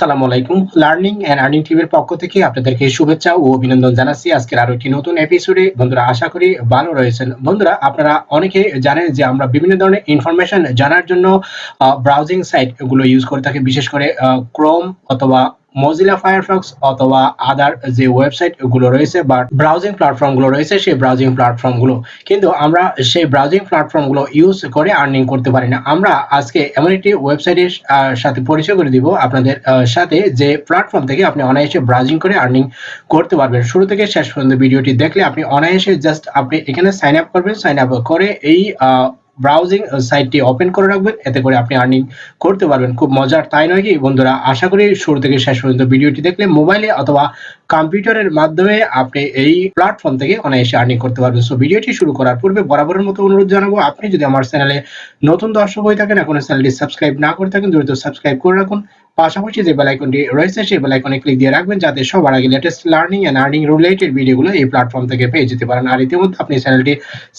আসসালামু আলাইকুম। Learning and earning টিভির পক্ষ থেকে আপনাদেরকে শুভেচ্ছা ও অভিনন্দন জানাচ্ছি। আজকের আরও একটি নতুন এপিসোডে বন্ধুরা, আশা করি ভালো রয়েছেন। বন্ধুরা, আপনারা অনেকে জানেন যে আমরা বিভিন্ন ধরনের ইনফরমেশন জানার জন্য ব্রাউজিং সাইটগুলো ইউজ করে থাকি। বিশেষ করে ক্রোম অথবা মজিলা ফায়ারফক্স অথবা আদার যে ওয়েবসাইটগুলো রয়েছে বা ব্রাউজিং প্ল্যাটফর্মগুলো রয়েছে, সেই ব্রাউজিং প্ল্যাটফর্মগুলো। কিন্তু আমরা সেই ব্রাউজিং প্ল্যাটফর্মগুলো ইউজ করে আর্নিং করতে পারি না। আমরা আজকে এমন একটি ওয়েবসাইটের সাথে পরিচয় করে দিব আপনাদের সাথে যে প্ল্যাটফর্ম থেকে আপনি অনায়াসে ব্রাউজিং করে আর্নিং করতে পারবেন। শুরু থেকে শেষ পর্যন্ত ভিডিওটি দেখলে আপনি অনায়াসে জাস্ট আপনি এখানে সাইন আপ করবেন। সাইন আপ করে এই ব্রাউজিং সাইটটি ওপেন করে রাখবেন। এতে করে আপনি আর্নিং করতে পারবেন। খুব মজার তাই নয় কি? বন্ধুরা, আশা করি শুরু থেকে শেষ পর্যন্ত ভিডিওটি দেখলে মোবাইলে অথবা কম্পিউটারের মাধ্যমে আপনি এই প্ল্যাটফর্ম থেকে অনায়াসে আর্নিং করতে পারবেন। সো ভিডিওটি শুরু করার পূর্বে বরাবরের মতো অনুরোধ জানাব, আপনি যদি আমার চ্যানেলে নতুন দর্শক হয়ে থাকেন, এখনও চ্যানেলটি সাবস্ক্রাইব না করে থাকেন, দ্রুত সাবস্ক্রাইব করে রাখুন। পাশাপাশি যে বেল আইকনটি রয়েছে, সেই বেল আইকনে ক্লিক দিয়ে রাখবেন যাতে সবার আগে latest learning and earning related ভিডিওগুলো এই প্ল্যাটফর্ম থেকে পেয়ে যেতে পারেন। আর ইতিমধ্যে আপনি চ্যানেলটি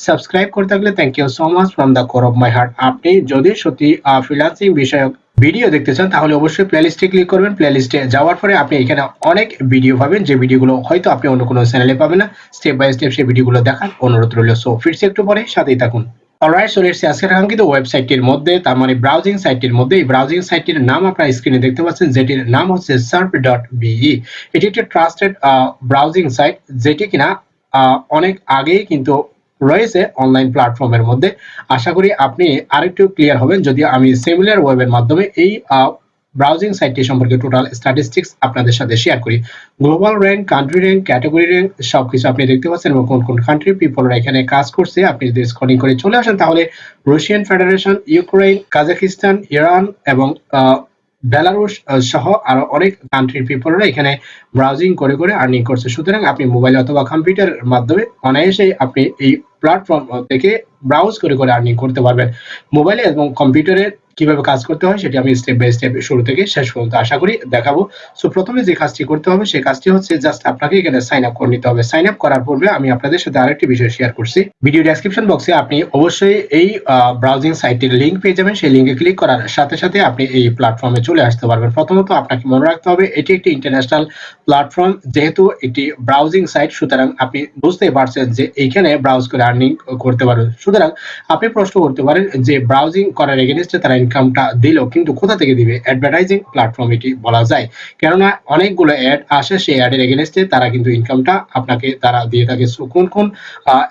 সাবস্ক্রাইব করে থাকলে thank you so much from the core of my heart আপনি যদি সত্যি ফ্রিল্যান্সিং বিষয়ক ভিডিও দেখতে চান, তাহলে অবশ্যই প্লেলিস্টে ক্লিক করবেন। প্লেলিস্টে যাওয়ার পরে আপনি এখানে অনেক ভিডিও পাবেন, যে ভিডিওগুলো হয়তো আপনি অন্য কোনো চ্যানেলে পাবেন না। স্টেপ বাই স্টেপ সেই ভিডিওগুলো দেখার অনুরোধ রইল। সো ফিরছি একটু পরে, সাথেই থাকুন। অলরাইট চলে এসেছি আজকের কাঙ্ক্ষিত ওয়েবসাইটটির মধ্যে, তার মানে ব্রাউজিং সাইটটির মধ্যে, এই ব্রাউজিং সাইটটির নাম আপনারা স্ক্রিনে দেখতে পাচ্ছেন, যেটির নাম হচ্ছে সার্ভ ডট বিই এটি একটি ট্রাস্টেড ব্রাউজিং সাইট যেটি কিনা অনেক আগেই কিন্তু রয়েছে অনলাইন প্ল্যাটফর্মের মধ্যে। আশা করি আপনি আরেকটু ক্লিয়ার হবেন যদি আমি সিমিলার ওয়েবের মাধ্যমে এই ব্রাউজিং সাইটটি সম্পর্কে টোটাল স্ট্যাটিস্টিক্স আপনাদের সাথে শেয়ার করি। Global rank country rank category rank সবকিছু আপনি দেখতে পাচ্ছেন এবং কোন কোন কান্ট্রি পিপলরা এখানে কাজ করছে, আপনি যদি স্ক্রলিং করে চলে আসেন তাহলে Russian Federation Ukraine Kazakhstan Iran এবং বেলারুশ সহ আরও অনেক কান্ট্রির পিপলরা এখানে ব্রাউজিং করে করে আর্নিং করছে। সুতরাং আপনি মোবাইল অথবা কম্পিউটারের মাধ্যমে অনায়াসে আপনি এই প্ল্যাটফর্ম থেকে ব্রাউজ করে করে আর্নিং করতে পারবেন। মোবাইলে এবং কম্পিউটারে কীভাবে কাজ করতে হয় সেটি আমি স্টেপ বাই স্টেপ শুরু থেকে শেষ পর্যন্ত আশা করি দেখাবো। সো প্রথমে যে কাজটি করতে হবে, সেই কাজটি হচ্ছে জাস্ট আপনাকে এখানে সাইন আপ করে নিতে হবে। সাইন আপ করার পূর্বে আমি আপনাদের সাথে আরেকটি বিষয় শেয়ার করছি। ভিডিও ডেসক্রিপশন বক্সে আপনি অবশ্যই এই ব্রাউজিং সাইটটির লিঙ্ক পেয়ে যাবেন। সেই লিঙ্কে ক্লিক করার সাথে সাথে আপনি এই প্ল্যাটফর্মে চলে আসতে পারবেন। প্রথমত আপনাকে মনে রাখতে হবে, এটি একটি ইন্টারন্যাশনাল প্ল্যাটফর্ম যেহেতু একটি ব্রাউজিং সাইট সুতরাং আপনি বুঝতেই পারছেন যে এইখানে ব্রাউজ করে আর্নিং করতে পারবেন। সুতরাং আপনি প্রশ্ন করতে পারেন যে ব্রাউজিং করার এগেনস্টে তারা ইনকামটা দিল কিন্তু কোথা থেকে দিবে? অ্যাডভার্টাইজিং প্ল্যাটফর্ম এটি বলা যায়। কেননা অনেকগুলো অ্যাড আসে, সেই অ্যাডের এগেনস্টে তারা কিন্তু ইনকামটা আপনাকে, তারা দিয়ে থাকে। কোন কোন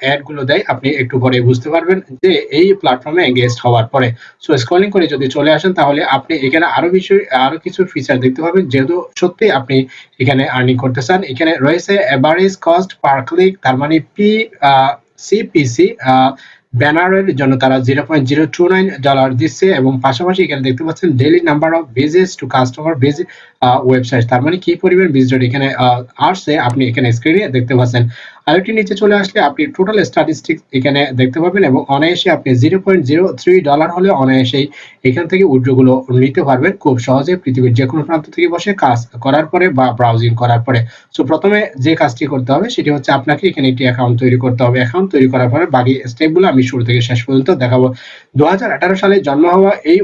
অ্যাডগুলো দেয়, আপনি একটু পরে বুঝতে পারবেন যে এই প্ল্যাটফর্মে এঙ্গেজড হওয়ার পরে। সো স্ক্রলিং করে যদি চলে আসেন, তাহলে আপনি এখানে আরও বিষয় আরও কিছু ফিচার দেখতে পাবেন। যেহেতু সত্যি আপনি এখানে আর্নিং করতে চান, এখানে রয়েছে এভারেজ কস্ট পার ক্লিক তার মানে পি সিপিসি ব্যানারের জন্য তারা zero point zero two nine dollar দিচ্ছে এবং পাশাপাশি এখানে দেখতে পাচ্ছেন daily number of visits to customer visit website তার মানে কি পরিমাণ ভিজিট এখানে আসছে, আপনি এখানে স্ক্রিনে দেখতে পাচ্ছেন। আরেকটি নিচে চলে আসলে আপনি টোটাল স্ট্যাটিস্টিক্স এখানে দেখতে পাবেন এবং অনায়াসে আপনি zero point zero three dollar হলে অনায়াসেই এখান থেকে উইড্রোগুলো নিতে পারবেন খুব সহজে পৃথিবীর যে কোনো প্রান্ত থেকে বসে কাজ করার পরে বা ব্রাউজিং করার পরে। সো প্রথমে যে কাজটি করতে হবে সেটি হচ্ছে আপনাকে এখানে একটি অ্যাকাউন্ট তৈরি করতে হবে। অ্যাকাউন্ট তৈরি করার পরে বাকি স্টেপগুলো আমি শুরু থেকে শেষ পর্যন্ত দেখাবো। দু হাজার আঠারো সালে জন্ম হওয়া এই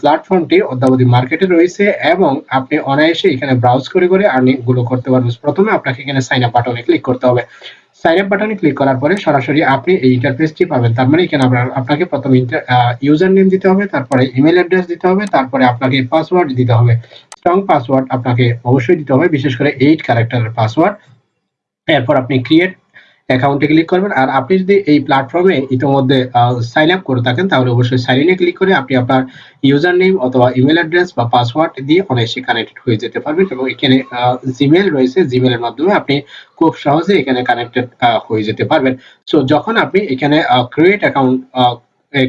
প্ল্যাটফর্মটি অদ্যাবধি মার্কেটে রয়েছে এবং আপনি অনায়াসে এখানে ব্রাউজ করে করে আর্নিংগুলো করতে পারবেন প্রথমে আপনাকে এখানে সাইন আপ বাটনে ক্লিক করতে হবে। সাইন আপ বাটনে ক্লিক করার পরে সরাসরি আপনি এই ইন্টারফেসটি পাবেন। তার মানে এখানে আপনার, আপনাকে প্রথমে ইউজার নেম দিতে হবে, তারপরে ইমেল অ্যাড্রেস দিতে হবে, তারপরে আপনাকে পাসওয়ার্ড দিতে হবে। স্ট্রং পাসওয়ার্ড আপনাকে অবশ্যই দিতে হবে, বিশেষ করে এইট ক্যারেক্টারের পাসওয়ার্ড এরপর আপনি ক্রিয়েট অ্যাকাউন্টে ক্লিক করবেন। আর আপনি যদি এই প্ল্যাটফর্মে ইতিমধ্যে সাইন আপ করে থাকেন, তাহলে অবশ্যই সাইন ইনে ক্লিক করে আপনি আপনার ইউজার নেম অথবা ইমেল অ্যাড্রেস বা পাসওয়ার্ড দিয়ে অনায়াসে কানেক্টেড হয়ে যেতে পারবেন এবং এখানে জিমেল রয়েছে। জিমেলের মাধ্যমে আপনি খুব সহজে এখানে কানেক্টেড হয়ে যেতে পারবেন। সো যখন আপনি এখানে ক্রিয়েট অ্যাকাউন্ট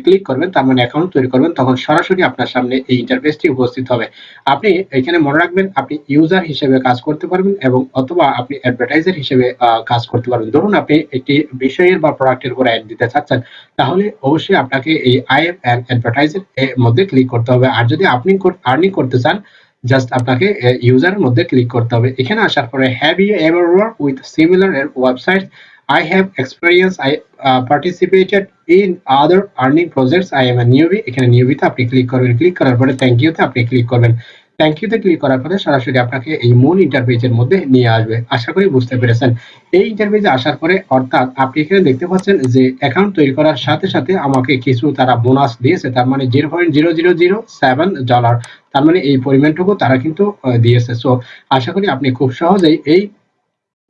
ক্লিক করবেন, তার মানে অ্যাকাউন্ট তৈরি করবেন, তখন সরাসরি আপনার সামনে এই ইন্টারফেসটি উপস্থিত হবে। আপনি এখানে মনে রাখবেন, আপনি ইউজার হিসেবে কাজ করতে পারবেন এবং অথবা আপনি অ্যাডভার্টাইজার হিসেবে কাজ করতে পারবেন। ধরুন আপনি একটি বিষয়ের বা প্রোডাক্টের উপর অ্যাড দিতে চাচ্ছেন, তাহলে অবশ্যই আপনাকে এই আইএফ অ্যান্ড অ্যাডভার্টাইজার এর মধ্যে ক্লিক করতে হবে। আর যদি আপনি আর্নিং করতে চান জাস্ট আপনাকে ইউজারের মধ্যে ক্লিক করতে হবে। এখানে আসার পরে have you ever work with similar website I have experience. I uh, participated in other earning projects. I am a newbie. এখানে নিউবিতে আপনি ক্লিক করবেন। ক্লিক করার পরে থ্যাংক ইউতে আপনি ক্লিক করবেন। থ্যাংক ইউতে ক্লিক করার পরে সরাসরি আপনাকে এই মূল ইন্টারফেসের মধ্যে নিয়ে আসবে। আশা করি বুঝতে পেরেছেন। এই ইন্টারফেসে আসার পরে অর্থাৎ আপনি এখানে দেখতে পাচ্ছেন যে অ্যাকাউন্ট তৈরি করার সাথে সাথে আমাকে কিছু তারা বোনাস দিয়েছে। তার মানে zero point zero zero zero seven dollar তার মানে এই পরিমাণটুকু তারা কিন্তু দিয়েছে। সো আশা করি আপনি খুব সহজেই এই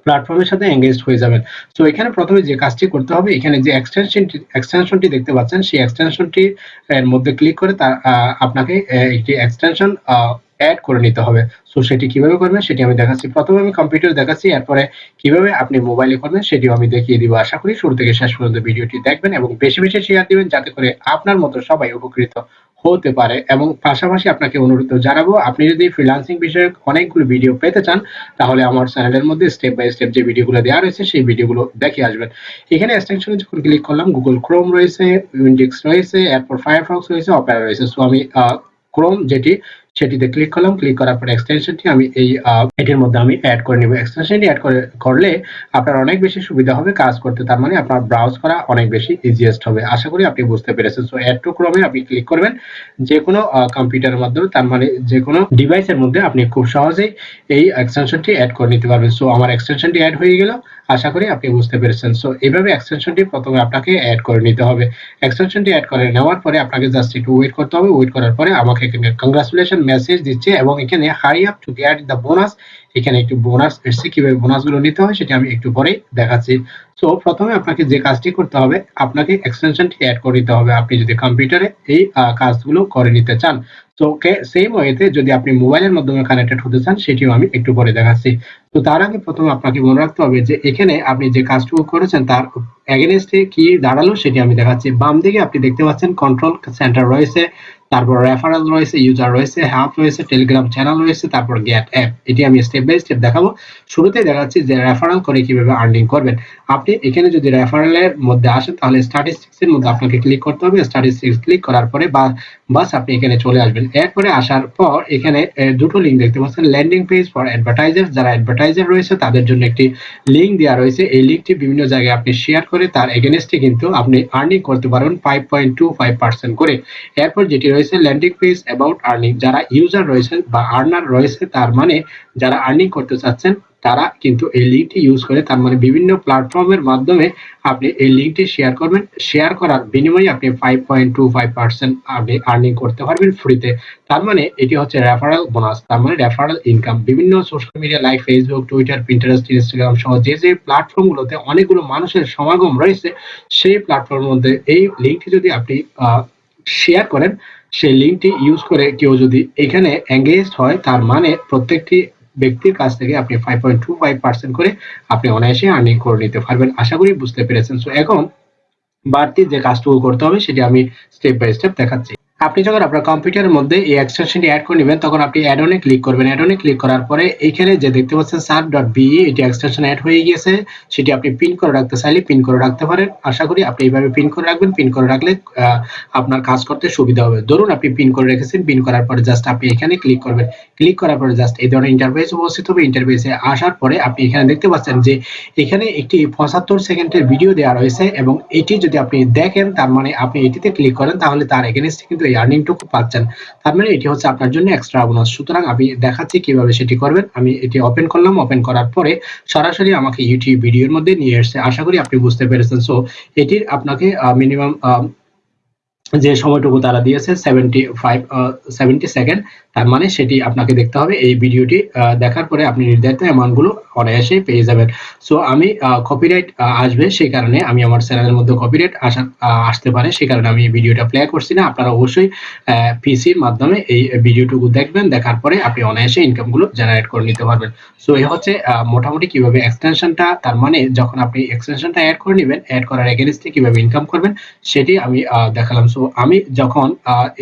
প্ল্যাটফর্মের সাথে এঙ্গেজ হয়ে যাবেন। তো এখানে প্রথমে যে কাজটি করতে হবে, এখানে যে এক্সটেনশনটি এক্সটেনশনটি দেখতে পাচ্ছেন, সেই এক্সটেনশনটি এর মধ্যে ক্লিক করে তার আপনাকে একটি এক্সটেনশন অ্যাড করে নিতে হবে। সো সেটি কীভাবে করবেন সেটি আমি দেখাচ্ছি। প্রথমে আমি কম্পিউটার দেখাচ্ছি, এরপরে কীভাবে আপনি মোবাইলে করবেন সেটিও আমি দেখিয়ে দিব। আশা করি শুরু থেকে শেষ পর্যন্ত ভিডিওটি দেখবেন এবং বেশি বেশি শেয়ার দিবেন, যাতে করে আপনার মতো সবাই উপকৃত হতে পারে এবং পাশাপাশি আপনাকে অনুরোধ জানাব, আপনি যদি ফ্রিলান্সিং বিষয়ে অনেকগুলো ভিডিও পেতে চান, তাহলে আমার চ্যানেলের মধ্যে স্টেপ বাই স্টেপ যে ভিডিওগুলো দেওয়া রয়েছে, সেই ভিডিওগুলো দেখে আসবেন। এখানে এক্সটেনশনে যখন ক্লিক করলাম গুগল ক্রোম রয়েছে উইন্ডিক্স রয়েছে, এরপর ফায়ারফক্স রয়েছে অপেরা রয়েছে। সো আমি ক্রোম যেটি সেটিতে ক্লিক করলাম ক্লিক করার পর এক্সটেনশনটি আমি এই এটির মধ্যে আমি অ্যাড করে নিব। এক্সটেনশনটি অ্যাড করে, করলে আপনার অনেক বেশি সুবিধা হবে কাজ করতে। তার মানে আপনার ব্রাউজ করা অনেক বেশি ইজিয়েস্ট হবে। আশা করি আপনি বুঝতে পেরেছেন। সো অ্যাড টু ক্রমে আপনি ক্লিক করবেন। যে কোনো কম্পিউটারের মাধ্যমে, তার মানে যে কোনো ডিভাইসের মধ্যে আপনি খুব সহজেই এই এক্সটেনশনটি অ্যাড করে নিতে পারবেন। সো আমার এক্সটেনশনটি অ্যাড হয়ে গেল। আশা করি আপনি বুঝতে পেরেছেন। সো এইভাবে এক্সটেনশনটি প্রথমে আপনাকে অ্যাড করে নিতে হবে। এক্সটেনশনটি অ্যাড করে নেওয়ার পরে আপনাকে জাস্ট একটু ওয়েট করতে হবে। ওয়েট করার পরে আমাকে কংগ্রাচুলেশন মেসেজ দিচ্ছে এবং এখানে hurry up to get the bonus এখানে একটু বোনাস এসছে, কীভাবে বোনাসগুলো নিতে হয় সেটা আমি একটু পরেই দেখাচ্ছি। সো প্রথমে আপনাকে যে কাজটি করতে হবে, আপনাকে এক্সটেনশনটি অ্যাড করে নিতে হবে। আপনি যদি কম্পিউটারে এই কাজগুলো করে নিতে চান তো সেম ওয়েতে যদি আপনি মোবাইলের মাধ্যমে কানেক্টেড হতে চান, সেটিও আমি একটু পরে দেখাচ্ছি। তো তার আগে প্রথমে আপনাকে মনে রাখতে হবে যে এখানে আপনি যে কাজটুকু করেছেন, তার এগেনস্টে কি দাঁড়াল সেটি আমি দেখাচ্ছি। বাম দিকে আপনি দেখতে পাচ্ছেন কন্ট্রোল সেন্টার রয়েছে। তারপর রেফারেল রয়েছে ইউজার রয়েছে হ্যাপ রয়েছে টেলিগ্রাম চ্যানেল রয়েছে, তারপর গেট অ্যাপ এটি আমি স্টেপ বাই স্টেপ দেখাবো। শুরুতে দেখাচ্ছি যে রেফারেল করে কীভাবে আর্নিং করবেন। আপনি এখানে যদি রেফারেলের মধ্যে আসেন, তাহলে স্ট্যাটিস্টিক্স এর মধ্যে আপনাকে ক্লিক করতে হবে। স্ট্যাটিস্টিক্স ক্লিক করার পরে বা বাস আপনি এখানে চলে আসবেন। এরপরে আসার পর এখানে দুটো লিঙ্ক দেখতে পাচ্ছেন। ল্যান্ডিং পেজ ফর অ্যাডভার্টাইজার যারা অ্যাডভার্টাইজার রয়েছে, তাদের জন্য একটি লিঙ্ক দেওয়া রয়েছে। এই লিঙ্কটি বিভিন্ন জায়গায় আপনি শেয়ার করে, তার এগেনস্টে কিন্তু আপনি আর্নিং করতে পারবেন five point two five percent করে। এরপর যেটি রয়েছে ল্যান্ডিং পেজ অ্যাবাউট আর্নিং। যারা ইউজার রয়েছে বা আর্নার রয়েছে, তার মানে যারা আর্নিং করতে চাচ্ছেন, তারা কিন্তু এই লিঙ্কটি ইউজ করে, তার মানে বিভিন্ন প্ল্যাটফর্মের মাধ্যমে আপনি এই লিঙ্কটি শেয়ার করবেন। শেয়ার করার বিনিময়ে আপনি five point two five percent আপনি আর্নিং করতে পারবেন ফ্রিতে। তার মানে এটি হচ্ছে রেফারেল বোনাস তার মানে রেফারেল ইনকাম বিভিন্ন social media like Facebook Twitter Pinterest Instagram সহ যে যে প্ল্যাটফর্মগুলোতে অনেকগুলো মানুষের সমাগম রয়েছে, সেই প্ল্যাটফর্মের মধ্যে এই লিঙ্কটি যদি আপনি শেয়ার করেন, সেই লিঙ্কটি ইউজ করে কেউ যদি এখানে এঙ্গেজড হয়, তার মানে প্রত্যেকটি ব্যক্তির কাছ থেকে আপনি five point two five percent করে আপনি অনায়াসে আর্নিং করে নিতে পারবেন। আশা করি বুঝতে পেরেছেন। সো এখন বাড়তি যে কাজটুকু করতে হবে, সেটি আমি স্টেপ বাই স্টেপ দেখাচ্ছি। আপনি যখন আপনার কম্পিউটারের মধ্যে এই এক্সটেনশনটি অ্যাড করে নেবেন, তখন আপনি অ্যাড অনে ক্লিক করবেন। অ্যাড অনে ক্লিক করার পরে এইখানে যে দেখতে পাচ্ছেন সার্ভ ডট বিই এটি এক্সটেনশন অ্যাড হয়ে গিয়েছে। সেটি আপনি পিন করে রাখতে চাইলে পিন করে রাখতে পারেন। আশা করি আপনি এইভাবে পিন করে রাখবেন। পিন করে রাখলে আপনার কাজ করতে সুবিধা হবে। ধরুন আপনি পিন করে রেখেছেন পিন করার পরে জাস্ট আপনি এখানে ক্লিক করবেন। ক্লিক করার পরে জাস্ট এই ধরনের ইন্টারফেস উপস্থিত হবে। ইন্টারফেসে আসার পরে আপনি এখানে দেখতে পাচ্ছেন যে এখানে একটি পঁচাত্তর সেকেন্ডের ভিডিও দেওয়া রয়েছে এবং এটি যদি আপনি দেখেন, তার মানে আপনি এটিতে ক্লিক করেন, তাহলে তার এগেনস্টে কিন্তু আর্নিংটুকু পাচ্ছেন। তার মানে এটি হচ্ছে আপনার জন্য এক্সট্রা বোনাস সুতরাং আমি দেখাচ্ছি কীভাবে সেটি করবেন। আমি এটি ওপেন করলাম। ওপেন করার পরে সরাসরি আমাকে ইউটিউব ভিডিওর মধ্যে নিয়ে এসেছে। আশা করি আপনি বুঝতে পেরেছেন। সো এটির আপনাকে মিনিমাম যে সময়টুকু তারা দিয়েছে সেভেন্টি ফাইভ সেভেন্টি সেকেন্ড তার মানে সেটি আপনাকে দেখতে হবে। এই ভিডিওটি দেখার পরে আপনি নির্ধারিত অ্যামাউন্টগুলো অনায়াসে পেয়ে যাবেন। সো আমি কপিরাইট আসবে সেই কারণে আমি আমার চ্যানেলের মধ্যে কপিরাইট আসা আসতে পারে। সেই কারণে আমি ভিডিওটা প্লে করছি না। আপনারা অবশ্যই পিসির মাধ্যমে এই ভিডিওটুকু দেখবেন। দেখার পরে আপনি অনায়াসে ইনকামগুলো জেনারেট করে নিতে পারবেন। সো এই হচ্ছে মোটামুটি কীভাবে এক্সটেনশনটা তার মানে যখন আপনি এক্সটেনশনটা অ্যাড করে নেবেন অ্যাড করার এগেনস্টে কীভাবে ইনকাম করবেন, সেটি আমি দেখালাম। সো আমি যখন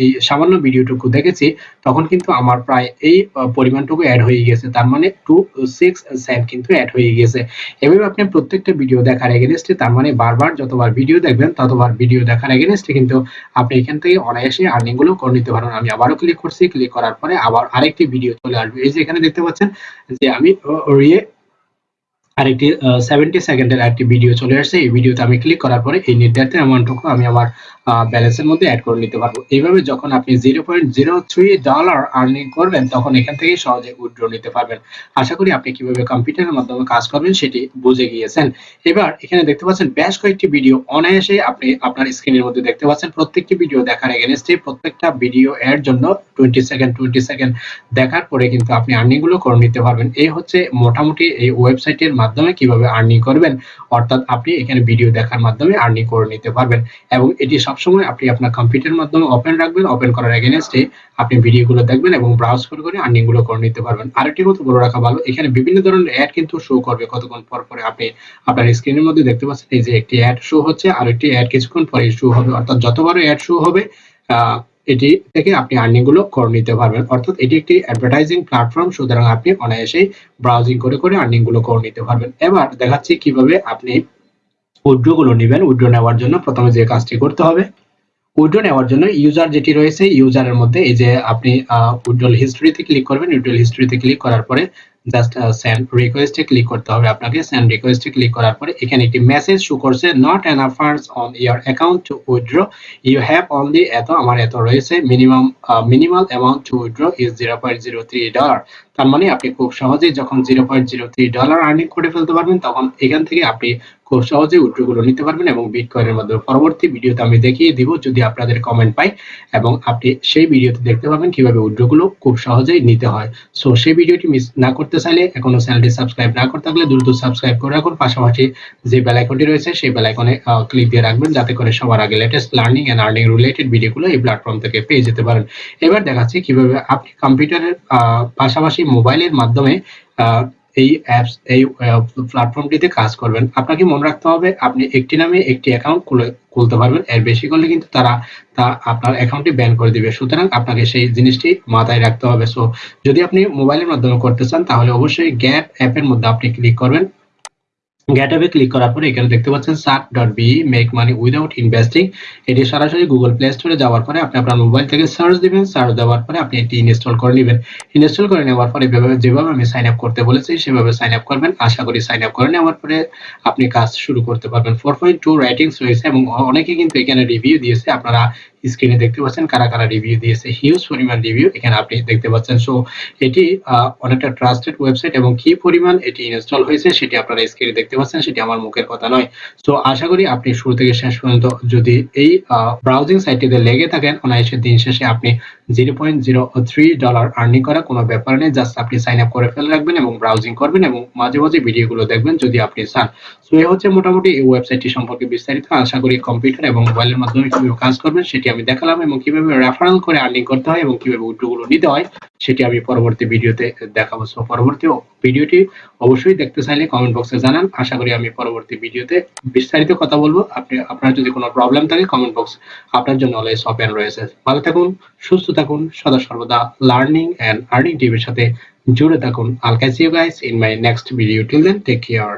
এই সামান্য ভিডিওটুকু দেখেছি, তখন কিন্তু আমার প্রায় এই পরিমাণটুকু অ্যাড হয়ে গেছে। তার মানে টু সিক্স সেন্ট কিন্তু অ্যাড হয়ে গেছে। এভাবে আপনি প্রত্যেকটা ভিডিও দেখার এগেনস্টে তার মানে বারবার যতবার ভিডিও দেখবেন, ততবার ভিডিও দেখার এগেনস্টে কিন্তু আপনি এখান থেকে অনায়াসে আর্নিংগুলো করে নিতে পারবেন আমি আবারও ক্লিক করছি ক্লিক করার পরে আবার আরেকটি ভিডিও চলে আসবে। এই যে এখানে দেখতে পাচ্ছেন যে আমি রিয়ে আরেকটি সেভেন্টি সেকেন্ডের একটি ভিডিও চলে আসছে। এই ভিডিওতে আমি ক্লিক করার পরে এই নির্ধারিত অ্যামাউন্টটুকু আমি আমার ব্যালেন্সের মধ্যে অ্যাড করে নিতে পারব। এইভাবে যখন আপনি zero point zero three dollar earning করবেন, তখন এখান থেকে সহজে উইথড্র নিতে পারবেন। আশা করি আপনি কীভাবে কম্পিউটারের মাধ্যমে কাজ করবেন সেটি বুঝে গিয়েছেন। এবার এখানে দেখতে পাচ্ছেন, বেশ কয়েকটি ভিডিও অনায়াসে আপনি আপনার স্ক্রিনের মধ্যে দেখতে পাচ্ছেন। প্রত্যেকটি ভিডিও দেখার এগেনস্টে প্রত্যেকটা ভিডিও এর জন্য টোয়েন্টি সেকেন্ড টোয়েন্টি সেকেন্ড দেখার পরে কিন্তু আপনি আর্নিংগুলো করে নিতে পারবেন। এই হচ্ছে মোটামুটি এই ওয়েবসাইটের মাধ্যমে কীভাবে আর্নিং করবেন, অর্থাৎ আপনি এখানে ভিডিও দেখার মাধ্যমে আর্নিং করে নিতে পারবেন। এবং এটি সবসময় আপনি আপনার কম্পিউটারের মাধ্যমে ওপেন রাখবেন ওপেন করার এগেনস্টে আপনি ভিডিওগুলো দেখবেন এবং ব্রাউজ করে করে আর্নিংগুলো করে নিতে পারবেন। আরেকটি কথা বলে রাখা ভালো, এখানে বিভিন্ন ধরনের অ্যাড কিন্তু শো করবে। কতক্ষণ পর পরে আপনি আপনার স্ক্রিনের মধ্যে দেখতে পাচ্ছেন, এই যে একটি অ্যাড শো হচ্ছে, আর একটি অ্যাড কিছুক্ষণ পরে শো হবে। অর্থাৎ যতবার অ্যাড শো হবে এটি থেকে আপনি আর্নিংগুলো করে নিতে পারবেন। অর্থাৎ এটি একটি অ্যাডভার্টাইজিং প্ল্যাটফর্ম সুতরাং আপনি অনায়াসেই ব্রাউজিং করে করে আর্নিংগুলো করে নিতে পারবেন। এবার দেখাচ্ছি কীভাবে আপনি উইড্রো গুলো নেবেন উইড্রো নেওয়ার জন্য প্রথমে যে কাজটি করতে হবে উইড্রো নেওয়ার জন্য ইউজার যেটি রয়েছে ইউজারের মধ্যে এই যে আপনি উইড্রোল হিস্ট্রিতে ক্লিক করবেন উইড্রোল হিস্ট্রিতে ক্লিক করার পরে জাস্ট সেন্ড রিকোয়েস্টে ক্লিক করতে হবে আপনাকে। সেন্ড রিকোয়েস্টে ক্লিক করার পরে এখানে একটি মেসেজ শো করছে not enough funds on your account to withdraw you have only এত, আমার এত রয়েছে। Minimum minimal amount to withdraw is zero point zero three dollar তার মানে আপনি খুব সহজেই যখন zero point zero three dollar earning করে ফেলতে পারবেন, তখন এখান থেকে আপনি খুব সহজে উইথড্রগুলো নিতে পারবেন এবং বিটকয়েনের মাধ্যমে। পরবর্তী ভিডিওতে আমি দেখিয়ে দিব যদি আপনাদের কমেন্ট পাই এবং আপনি সেই ভিডিওতে দেখতে পাবেন কীভাবে উইথড্রগুলো খুব সহজেই নিতে হয়। সো সেই ভিডিওটি মিস না করতে চাইলে এখনও চ্যানেলটি সাবস্ক্রাইব না করতে থাকলে দ্রুত সাবস্ক্রাইব করে রাখুন। পাশাপাশি যে বেল আইকনটি রয়েছে, সেই বেল আইকনে ক্লিক দিয়ে রাখবেন যাতে করে সবার আগে latest learning and earning related ভিডিওগুলো এই প্ল্যাটফর্ম থেকে পেয়ে যেতে পারেন। এবার দেখাচ্ছি কীভাবে আপনি কম্পিউটারের পাশাপাশি মোবাইলের মাধ্যমে এই অ্যাপস এই প্ল্যাটফর্মটিতে কাজ করবেন। আপনাকে মনে রাখতে হবে, আপনি একটি নামে একটি অ্যাকাউন্ট খুলে, খুলতে পারবেন। এর বেশি করলে কিন্তু তারা, তা আপনার অ্যাকাউন্টটি ব্যান করে দিবে। সুতরাং আপনাকে সেই জিনিসটি মাথায় রাখতে হবে। সো যদি আপনি মোবাইলের মাধ্যমে করতে চান, তাহলে অবশ্যই গ্যাপ অ্যাপের মধ্যে আপনি ক্লিক করবেন। গ্যাটঅ্যাপে ক্লিক করার পরে এখানে দেখতে পাচ্ছেন Surfe dot be make money without investing এটি সরাসরি গুগল প্লে স্টোরে যাওয়ার পরে আপনি আপনার মোবাইল থেকে সার্চ দিবেন। সার্চ দেওয়ার পরে আপনি এটি ইনস্টল করে নেবেন। ইনস্টল করে নেওয়ার পরে যেভাবে আমি সাইন আপ করতে বলেছি, সেভাবে সাইন আপ করবেন। আশা করি সাইন আপ করে নেওয়ার পরে আপনি কাজ শুরু করতে পারবেন। ফোর পয়েন্ট টু রাইটিংস রয়েছে এবং অনেকে কিন্তু এখানে রিভিউ দিয়েছে। আপনারা স্ক্রিনে দেখতে পাচ্ছেন, কারা কারা রিভিউ দিয়েছে হিউজ পরিমাণ রিভিউ এখানে আপনি দেখতে পাচ্ছেন। সো এটি অনেকটা ট্রাস্টেড ওয়েবসাইট এবং কি পরিমাণ এটি ইনস্টল হয়েছে সেটি আপনারা স্ক্রিনে দেখতে পাচ্ছেন, সেটি আমার মুখের কথা নয়। সো আশা করি আপনি শুরু থেকে শেষ পর্যন্ত যদি এই ব্রাউজিং সাইটটিতে লেগে থাকেন অনায়াসের দিন শেষে আপনি zero point zero three dollar earning করা কোনো ব্যাপার নেই জাস্ট আপনি সাইন আপ করে ফেলে রাখবেন এবং ব্রাউজিং করবেন এবং মাঝে মাঝে ভিডিওগুলো দেখবেন যদি আপনি চান। সো এ হচ্ছে মোটামুটি এই ওয়েবসাইটটি সম্পর্কে বিস্তারিত। আশা করি কম্পিউটার এবং মোবাইলের মাধ্যমে কাজ করবেন সেটি আমি দেখালাম এবং কীভাবে রেফারেল করে আর্নিং করতে হয় এবং কীভাবে উইথড্রগুলো নিতে হয়, সেটি আমি পরবর্তী ভিডিওতে দেখাবো। সো পরবর্তী ভিডিওটি অবশ্যই দেখতে চাইলে কমেন্ট বক্সে জানান। আশা করি আমি পরবর্তী ভিডিওতে বিস্তারিত কথা বলব। আপনি, আপনার যদি কোনো প্রবলেম থাকে কমেন্ট বক্স আপনার জন্য অলওয়েজ ওপেন রয়েছে। ভালো থাকুন, সুস্থ থাকুন, সদা সর্বদা লার্নিং এন্ড আর্নিং টিভির সাথে জুড়ে থাকুন। I'll catch you guys in my next video till then take care